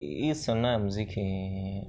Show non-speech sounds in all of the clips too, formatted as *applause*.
hii sanaa ya mziki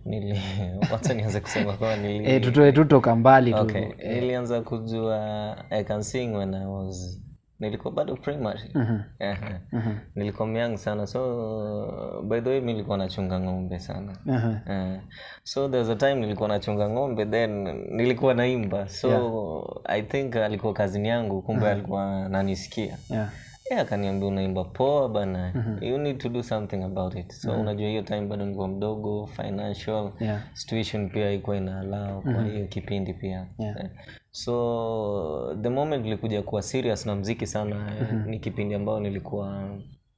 nili *laughs* wacha nianze kusema kwa nili eh, tutoe tutoka mbali tu. Okay nilianza kujua i can sing when i was nilikuwa bado primary. Ehe. *laughs* nilikuwa myang sana. So by the way mi nilikuwa nachunga ng'ombe sana. Aha. Eh, so there's a time nilikuwa nachunga ng'ombe then nilikuwa naimba. So i think alikuwa kazini yangu kumbe alikuwa nanisikia yeah. Yeah, akaniambia unaimba poa bana you need to do something about it so mm-hmm. unajua hiyo time bado nilikuwa mdogo financial Yeah. situation pia ikuwa ina allow kwa hiyo kipindi pia Yeah. yeah. so the moment nilikuja kuwa serious na mziki sana mm-hmm. ni kipindi ambayo nilikuwa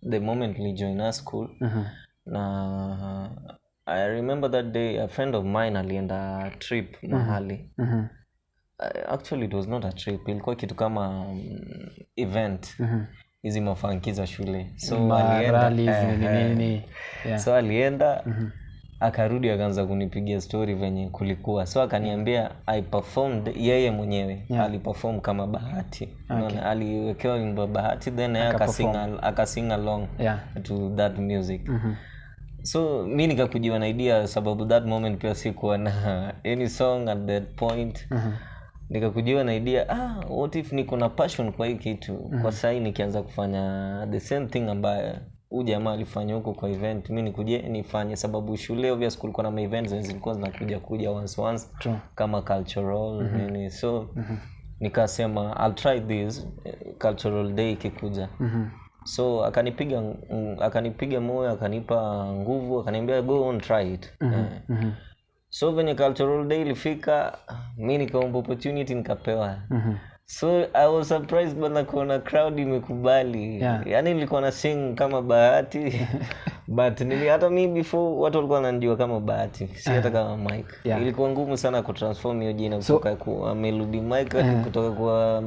the moment nilijoin a school Mhm. na i remember that day a friend of mine alienda trip mm-hmm. mahali Mhm. Uh, actually it was not a trip ilikuwa kitu kama um, event Mhm. Hizi mafanki za shule so alienda rallies, eh, nini, eh. Yeah. so alienda akarudi akaanza kunipigia story venye kulikuwa so akaniambia i performed yeye mwenyewe Yeah. aliperform kama bahati okay. aliwekewa wimbo bahati then akasing akasing along Yeah. to that music mm -hmm so mi nikakujiwa naidia sababu that moment pia sikuwa na *laughs* any song at that point nikakujiwa na idea ah, what if niko na passion kwa hii kitu mm. kwa sahii nikianza kufanya the same thing ambayo huu jamaa alifanya huko kwa event mi nikuje nifanye sababu shule obvious kulikuwa na ma events zenye zilikuwa zinakuja kuja once once True. kama cultural mm-hmm. nini so mm-hmm. nikasema I'll try this cultural day ikikuja so akanipiga akanipiga moyo akanipa nguvu akaniambia go on try it Eh. So venye cultural day ilifika mi nikaomba opportunity nikapewa. So i was surprised bana kuona crowd imekubali. Yeah. yani nilikuwa na sing kama bahati *laughs* but nili hata mi before watu walikuwa wananijua kama bahati. Si hata kama mike Yeah. ilikuwa ngumu sana kutransform hiyo jina kutoka kuwa melody mike hadi kutoka kwa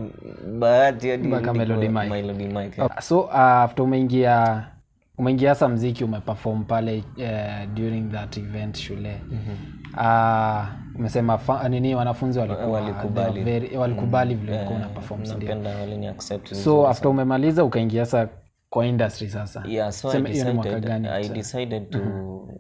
bahati hadi Melody Mike. melody mike so uh, after umeingia umeingia hasa mziki umeperform pale uh, during that event shule uh, umesema nini wanafunzi walikuwa Walikubali. very- walikubali vile ulikuwa una perform so after umemaliza ukaingia sasa kwa industry sasa. Yeah so I decided. I decided to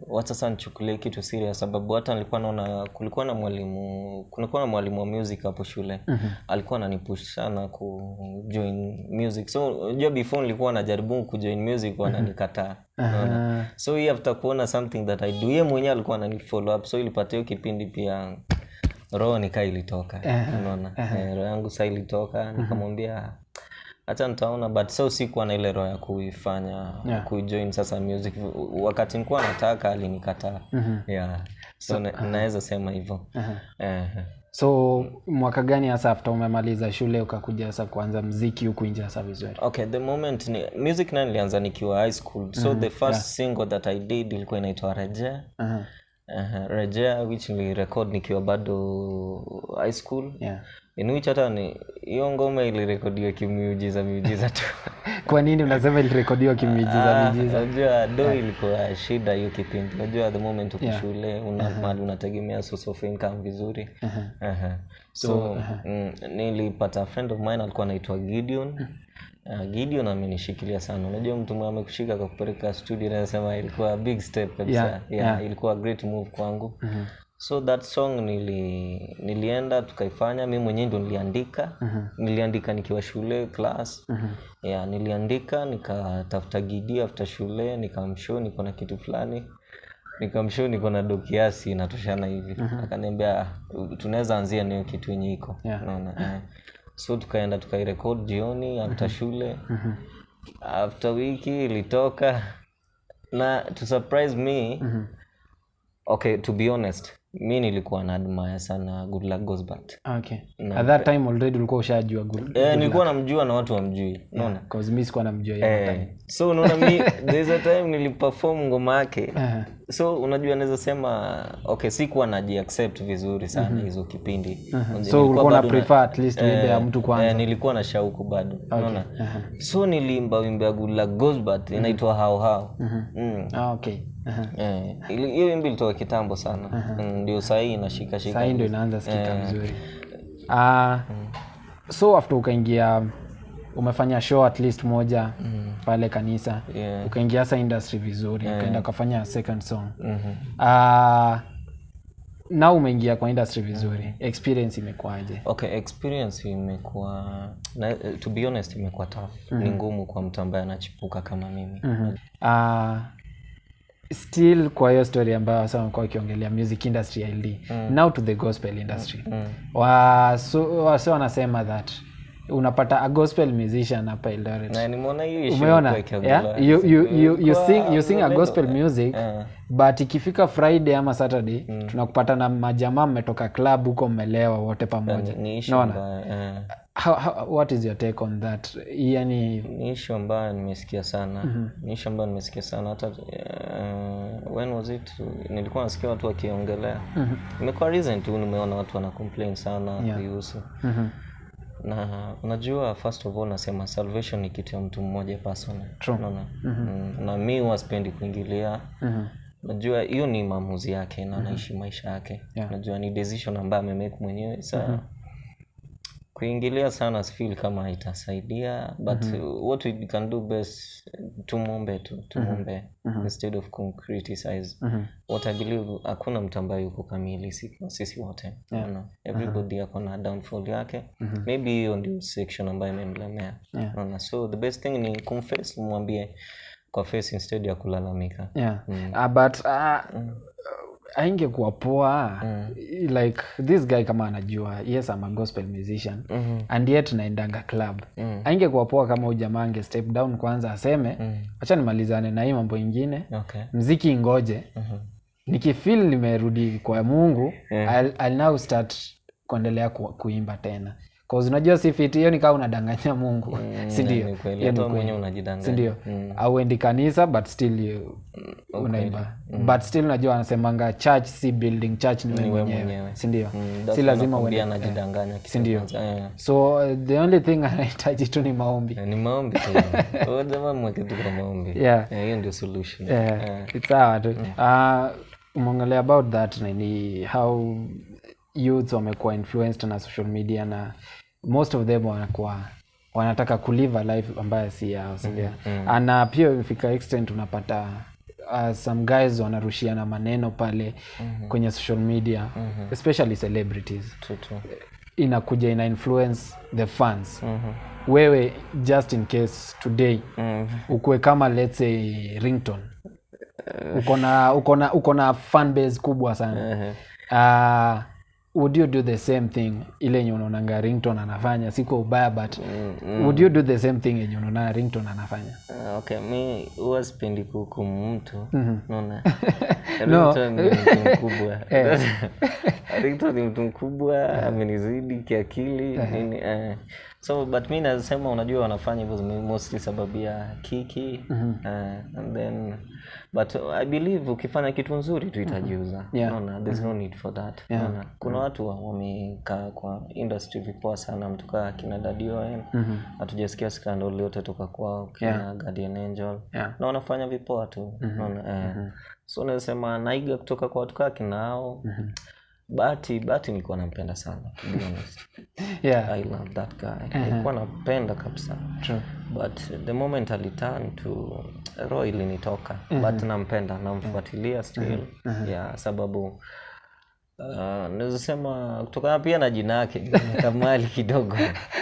wacha sasa nichukulie kitu serious sababu hata nilikuwa naona kulikuwa na mwalimu kulikuwa na mwalimu wa music hapo shule. Alikuwa ananipush sana ku join music. So unajua before nilikuwa najaribu kujoin music wananikataa Unaona? so hii after kuona something that I do. Yeye mwenyewe alikuwa ananifollow up so ilipatia kipindi pia roho nikaa ilitoka. Unaona? Eh, roho yangu saa ilitoka nikamwambia hata nitaona but so sikuwa na ile roho ya kuifanya Yeah. kujoin sasa music wakati nikuwa nataka alinikataa mm -hmm. yeah so so na, naweza sema hivyo uh -huh. uh -huh. so mwaka gani hasa after umemaliza shule ukakuja sasa kuanza mziki huku nje hasa vizuri okay the moment ni, music nayo nilianza nikiwa high school so the first yeah. single that i did ilikuwa inaitwa rejea Aha. Uh, rejea which nilirekod nikiwa bado high school. Yeah. in which hata ni hiyo ngoma ilirekodiwa kimiujiza miujiza tu. *laughs* Kwa nini unasema ilirekodiwa kimiujiza miujiza? unajua do ilikuwa shida hiyo kipindi. Unajua the moment uko shule una mali unategemea source of income vizuri. -huh. so mm, nilipata friend of mine alikuwa anaitwa gideon Uh, gideon amenishikilia sana. Unajua mtu mwenye amekushika akakupeleka studio nasema ilikuwa big step kabisa. Yeah, yeah, yeah. ilikuwa great move kwangu. Mm -hmm. so that song nili, nilienda tukaifanya. Mi mwenyewe ndo niliandika. Niliandika nikiwa shule class. Yeah, niliandika nikatafuta gidi after shule nikamshow niko na kitu fulani. Nikamshow niko na do kiasi inatoshana hivi. Akaniambia "Ah, tunaweza anzia niyo kitu yenye iko. Yeah. Naona. eh. So tukaenda tukairekod jioni after shule. After wiki ilitoka. Na to surprise me okay to be honest mi nilikuwa na admire sana goodluck Gosbert. okay. At that time already ulikuwa ushajua good eh, nilikuwa namjua na watu wamjui. Unaona? Cause mi sikuwa namjua eh, so unaona mi *laughs* there's a time niliperform ngoma yake. Uh-huh. so unajua naweza sema okay sikuwa najiaccept vizuri sana hizo kipindi. Unajua, so ulikuwa na- prefer at least wimbe ya mtu kwanza. eh, nilikuwa na shauku bado unaona? so niliimba wimbe ya good luck Gosbert inaitwa hao hao mm. ah, okay Aha. uh-huh. hiyo wimbo ilitoka kitambo sana Mm, ndio sahii inashika shika sahii ndio inaanza sikika vizuri Ah, so after ukaingia umefanya show at least moja mm. pale kanisa Yeah. ukaingia sa industry vizuri yeah. ukaenda ukafanya second song mm-hmm. uh, na umeingia kwa industry vizuri mm. experience imekuwaje okay experience imekuwa na, to be honest imekuwa tough mm. ni ngumu kwa mtu ambaye anachipuka kama mimi mm-hmm. uh, still kwa hiyo story ambayo wasa wamekuwa wakiongelea music industry ld mm. now to the gospel industry. Wa, so, wase wanasema that unapata a gospel musician hapa Eldoret. Umeona? yeah? you, you, you, you, sing, you sing a gospel music yeah. but ikifika friday ama saturday tunakupata na majamaa mmetoka club huko mmelewa wote pamoja. Unaona? issue naona eh, how, how, what is your take on that? Yani ni issue ambayo nimesikia sana. Ni issue ambayo nimesikia sana. Hata uh, when was it? Nilikuwa nasikia watu wakiongelea. Imekuwa recent tu nimeona watu wana complain sana kuihusu mhm, na unajua first of all nasema salvation ni kitu ya mtu mmoja personal True. unaona mm -hmm. na mi waspendi kuingilia mm -hmm. najua hiyo ni maamuzi yake na anaishi maisha yake Yeah. najua ni decision ambayo amemake mwenyewe sa kuingilia sana sifeel kama itasaidia but mm -hmm. what we can do best tumwombe tu tumwombe instead of criticize mm -hmm. what i believe hakuna mtu ambaye yuko kamili sisi wote yeah. no, everybody ako na downfall yake mm -hmm. maybe hiyo ndio section ambayo imemlemea Yeah. no, so the best thing ni kumface mwambie kwa face instead ya kulalamika yeah mm. uh, but uh, aingekuwa poa mm. like this guy kama anajua yes I'm a gospel musician mm -hmm. and yet naendanga club Mm. aingekuwa poa kama ujamaa ange step down kwanza aseme mm. acha nimalizane na hii mambo ingine okay mziki ingoje Mhm. nikifil nimerudi kwa mungu Yeah. I'll, I'll now start kuendelea ku, kuimba tena cause unajua si fit hiyo ni kaa unadanganya mungu. *laughs* Hata kweli. mwenyewe unajidanganya. Sindio Mm. auendi kanisa but still you unaimba. but still unajua anasemanga church si building church ni wewe wewe mwenyewe. si sindio Mm, si lazima uende. anajidanganya sindio? ndio? eh. so uh, the only thing *laughs* anahitaji tu ni maombi. Eh, ni maombi tu. *laughs* Wewe jamaa mweke tu kwa maombi. Yeah. Eh, hiyo ndio solution. Yeah. Eh. it's tu uh, umeongelea about that nini? How youths wamekuwa influenced na social media na most of them wanakuwa wanataka kulive a life ambayo si yao sindio na pia imefika extent unapata uh, some guys wanarushiana maneno pale mm -hmm. kwenye social media mm -hmm. especially celebrities Tu, tu. inakuja ina influence the fans mm -hmm. wewe just in case today Mm. -hmm. ukuwe kama let's say rington uko na uko na uko na fan base kubwa sana Ehe. uh, would you do the same thing? Ile yenye unaonanga rington anafanya sikwa ubaya but mm, mm. would you do the same thing yenye unaona rington anafanya? Uh, okay mi huwa sipendi kuhukumu mtu. Naona *laughs* No. Ringtone ni mtu mkubwa. *laughs* *laughs* Ringtone ni mtu mkubwa amenizidi kiakili nini eh. So but mi nasema unajua wanafanya hivyo mostly sababu ya kiki mm -hmm. uh, and then but i believe ukifanya kitu nzuri tu itajiuza Yeah. Unaona, there's no need for that yeah. Unaona, kuna watu wa- wamekaa kwa industry vipoa sana mtu kaa kina dadioen hatujasikia scandal yote toka kwao kina yeah. guardian angel Yeah. na wanafanya vipoa tu mm -hmm. unaona eh. so nasema naiga kutoka kwa watu kaa kinao bahati bahati nilikuwa nampenda sana to be honest. *laughs* Yeah. I love that guy. Nilikuwa napenda kabisa. True. But the moment aliturn to ro ilinitoka but nampenda namfuatilia still. Uh-huh. yeah sababu uh, naweza sema kutokana pia na jina yake *laughs* kamali kidogo.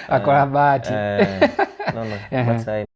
Akona bahati. Uh, no, no. *laughs* I